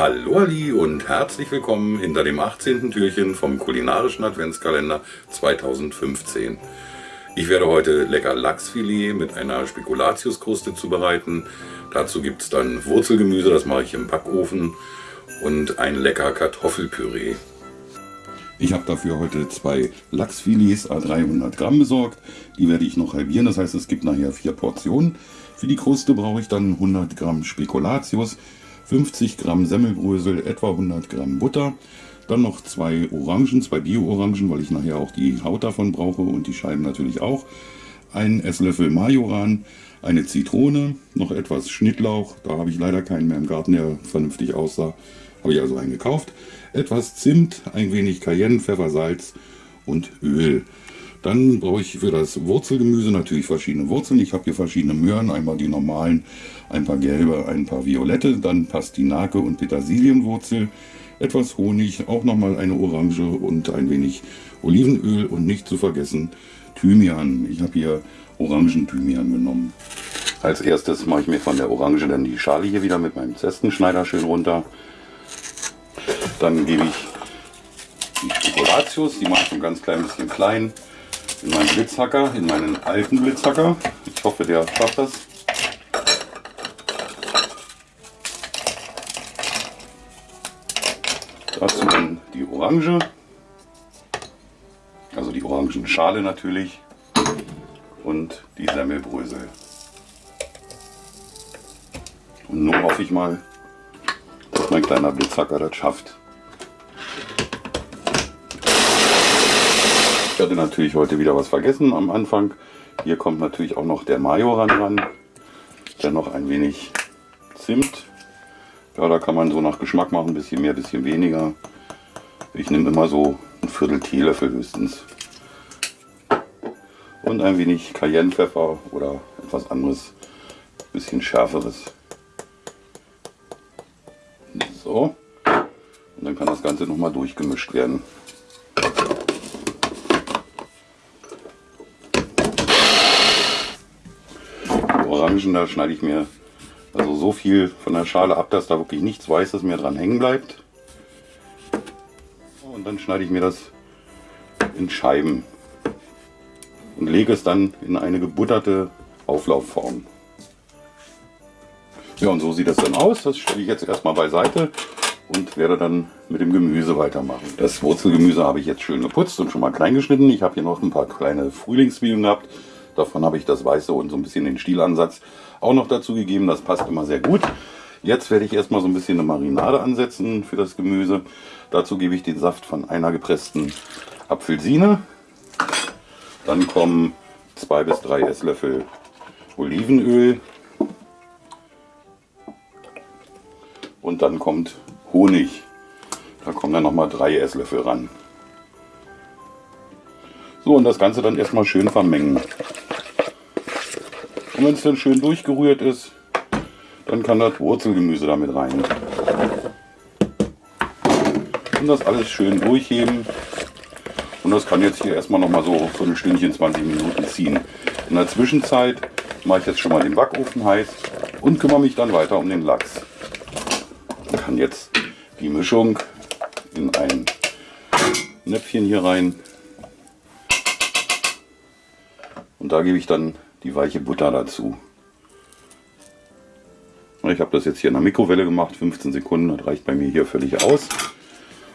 Hallo Ali und herzlich willkommen hinter dem 18. Türchen vom kulinarischen Adventskalender 2015. Ich werde heute lecker Lachsfilet mit einer Spekulatiuskruste zubereiten. Dazu gibt es dann Wurzelgemüse, das mache ich im Backofen und ein lecker Kartoffelpüree. Ich habe dafür heute zwei Lachsfilets a 300 Gramm besorgt. Die werde ich noch halbieren, das heißt es gibt nachher vier Portionen. Für die Kruste brauche ich dann 100 Gramm Spekulatius, 50 Gramm Semmelbrösel, etwa 100 Gramm Butter, dann noch zwei Orangen, zwei Bio-Orangen, weil ich nachher auch die Haut davon brauche und die Scheiben natürlich auch, ein Esslöffel Majoran, eine Zitrone, noch etwas Schnittlauch, da habe ich leider keinen mehr im Garten, der vernünftig aussah, habe ich also einen gekauft, etwas Zimt, ein wenig Cayenne, Pfeffer, Salz und Öl. Dann brauche ich für das Wurzelgemüse natürlich verschiedene Wurzeln. Ich habe hier verschiedene Möhren, einmal die normalen, ein paar gelbe, ein paar violette, dann Pastinake und Petersilienwurzel, etwas Honig, auch nochmal eine Orange und ein wenig Olivenöl und nicht zu vergessen Thymian. Ich habe hier Orangen-Thymian genommen. Als erstes mache ich mir von der Orange dann die Schale hier wieder mit meinem Zestenschneider schön runter. Dann gebe ich die Spekulatius, die mache ich ein ganz klein bisschen klein in meinen Blitzhacker, in meinen alten Blitzhacker. Ich hoffe, der schafft das. Dazu dann die Orange, also die Orangenschale natürlich und die Semmelbrösel. Und nun hoffe ich mal, dass mein kleiner Blitzhacker das schafft. Ich hatte natürlich heute wieder was vergessen am Anfang. Hier kommt natürlich auch noch der Majoran ran. Dann noch ein wenig Zimt. Ja, da kann man so nach Geschmack machen, ein bisschen mehr, ein bisschen weniger. Ich nehme immer so ein Viertel Teelöffel höchstens. Und ein wenig Cayennepfeffer oder etwas anderes, ein bisschen schärferes. So. Und dann kann das Ganze nochmal durchgemischt werden. Orangen, da schneide ich mir also so viel von der Schale ab, dass da wirklich nichts Weißes mehr dran hängen bleibt. Und dann schneide ich mir das in Scheiben und lege es dann in eine gebutterte Auflaufform. Ja, und so sieht das dann aus. Das stelle ich jetzt erstmal beiseite und werde dann mit dem Gemüse weitermachen. Das Wurzelgemüse habe ich jetzt schön geputzt und schon mal klein geschnitten. Ich habe hier noch ein paar kleine Frühlingszwiebeln gehabt. Davon habe ich das Weiße und so ein bisschen den Stielansatz auch noch dazu gegeben. Das passt immer sehr gut. Jetzt werde ich erstmal so ein bisschen eine Marinade ansetzen für das Gemüse. Dazu gebe ich den Saft von einer gepressten Apfelsine. Dann kommen zwei bis drei Esslöffel Olivenöl. Und dann kommt Honig. Da kommen dann nochmal drei Esslöffel ran. So, und das Ganze dann erstmal schön vermengen. Und wenn es dann schön durchgerührt ist, dann kann das Wurzelgemüse damit rein. Und das alles schön durchheben. Und das kann jetzt hier erstmal noch mal so für ein Stündchen, 20 Minuten ziehen. In der Zwischenzeit mache ich jetzt schon mal den Backofen heiß und kümmere mich dann weiter um den Lachs. Ich kann jetzt die Mischung in ein Näpfchen hier rein. Und da gebe ich dann die weiche Butter dazu. Ich habe das jetzt hier in der Mikrowelle gemacht, 15 Sekunden, das reicht bei mir hier völlig aus.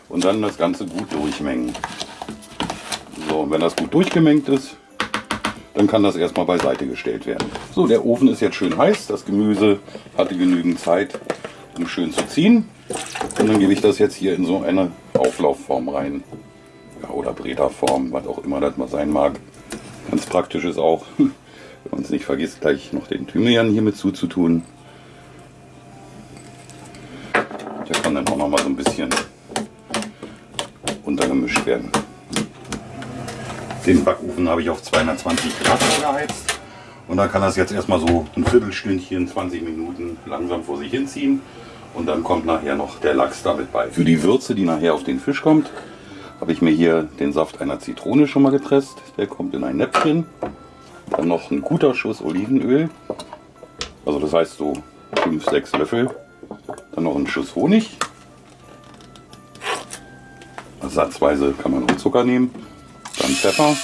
Und dann das Ganze gut durchmengen. So, und wenn das gut durchgemengt ist, dann kann das erstmal beiseite gestellt werden. So, der Ofen ist jetzt schön heiß, das Gemüse hatte genügend Zeit, um schön zu ziehen. Und dann gebe ich das jetzt hier in so eine Auflaufform rein. Ja, oder Breta-Form, was auch immer das mal sein mag. Ganz praktisch ist auch, es nicht vergisst, gleich noch den Thymian hier mit zuzutun. Der kann dann auch noch mal so ein bisschen untergemischt werden. Den Backofen habe ich auf 220 Grad geheizt. Und dann kann das jetzt erstmal so ein Viertelstündchen, 20 Minuten langsam vor sich hinziehen. Und dann kommt nachher noch der Lachs damit bei. Für die Würze, die nachher auf den Fisch kommt, habe ich mir hier den Saft einer Zitrone schon mal gepresst. Der kommt in ein Näpfchen. Dann noch ein guter Schuss Olivenöl. Also das heißt so 5, 6 Löffel. Dann noch ein Schuss Honig. satzweise kann man auch Zucker nehmen. Dann Pfeffer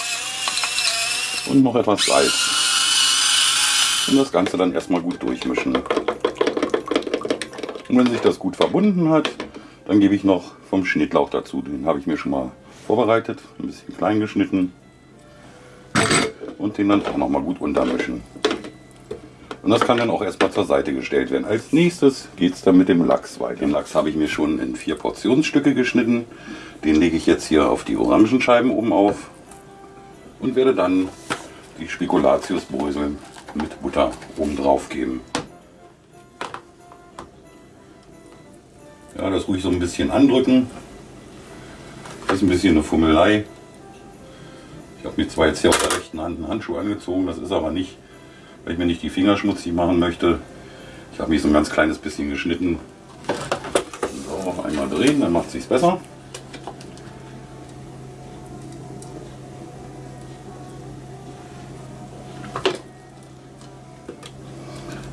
und noch etwas Salz. Und das Ganze dann erstmal gut durchmischen. Und wenn sich das gut verbunden hat, dann gebe ich noch vom Schnittlauch dazu. Den habe ich mir schon mal vorbereitet, ein bisschen klein geschnitten. Und den dann auch noch mal gut untermischen. Und das kann dann auch erstmal zur Seite gestellt werden. Als nächstes geht es dann mit dem Lachs weiter. Den Lachs habe ich mir schon in vier Portionsstücke geschnitten. Den lege ich jetzt hier auf die Orangenscheiben oben auf und werde dann die Spekulatiusbrösel mit Butter oben drauf geben. Ja, das ruhig so ein bisschen andrücken. Das ist ein bisschen eine Fummelei. Habe mir zwar jetzt hier auf der rechten Hand einen Handschuh angezogen, das ist aber nicht, weil ich mir nicht die Finger schmutzig machen möchte. Ich habe mich so ein ganz kleines bisschen geschnitten. So, einmal drehen, dann macht es sich besser.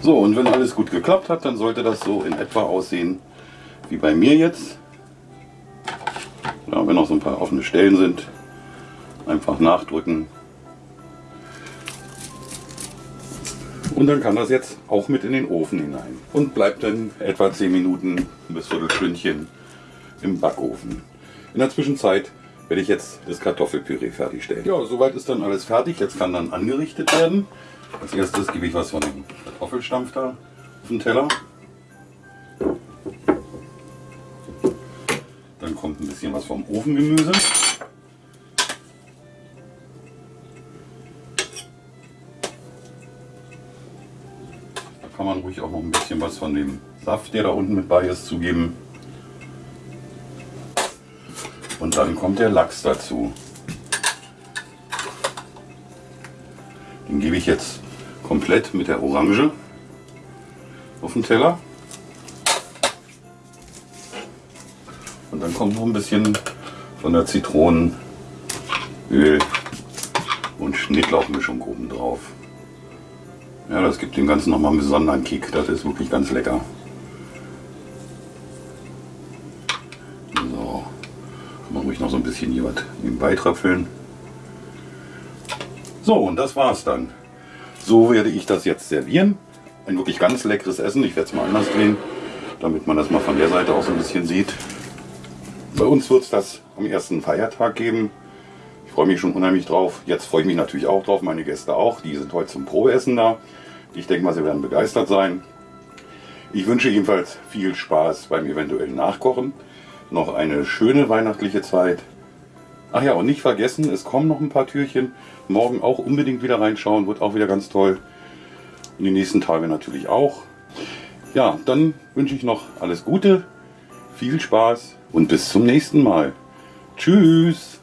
So, und wenn alles gut geklappt hat, dann sollte das so in etwa aussehen wie bei mir jetzt. Ja, wenn noch so ein paar offene Stellen sind, einfach nachdrücken. Und dann kann das jetzt auch mit in den Ofen hinein und bleibt dann etwa 10 Minuten bis Viertelstündchen im Backofen. In der Zwischenzeit werde ich jetzt das Kartoffelpüree fertigstellen. Ja, soweit ist dann alles fertig. Jetzt kann dann angerichtet werden. Als erstes gebe ich was von dem Kartoffelstampf da auf den Teller. Dann kommt ein bisschen was vom Ofengemüse. Kann man ruhig auch noch ein bisschen was von dem Saft, der da unten mit bei ist, zugeben. Und dann kommt der Lachs dazu. Den gebe ich jetzt komplett mit der Orange auf den Teller. Und dann kommt noch ein bisschen von der Zitronenöl und Schnittlauchmischung oben drauf. Ja, das gibt dem Ganzen nochmal einen besonderen Kick. Das ist wirklich ganz lecker. So, kann man ruhig noch so ein bisschen hier was nebenbei tröpfeln. So, und das war's dann. So werde ich das jetzt servieren. Ein wirklich ganz leckeres Essen. Ich werde es mal anders drehen, damit man das mal von der Seite auch so ein bisschen sieht. Bei uns wird es das am ersten Feiertag geben. Ich freue mich schon unheimlich drauf. Jetzt freue ich mich natürlich auch drauf, meine Gäste auch. Die sind heute zum Probeessen da. Ich denke mal, sie werden begeistert sein. Ich wünsche jedenfalls viel Spaß beim eventuellen Nachkochen. Noch eine schöne weihnachtliche Zeit. Ach ja, und nicht vergessen, es kommen noch ein paar Türchen. Morgen auch unbedingt wieder reinschauen, wird auch wieder ganz toll. Und die nächsten Tage natürlich auch. Ja, dann wünsche ich noch alles Gute, viel Spaß und bis zum nächsten Mal. Tschüss!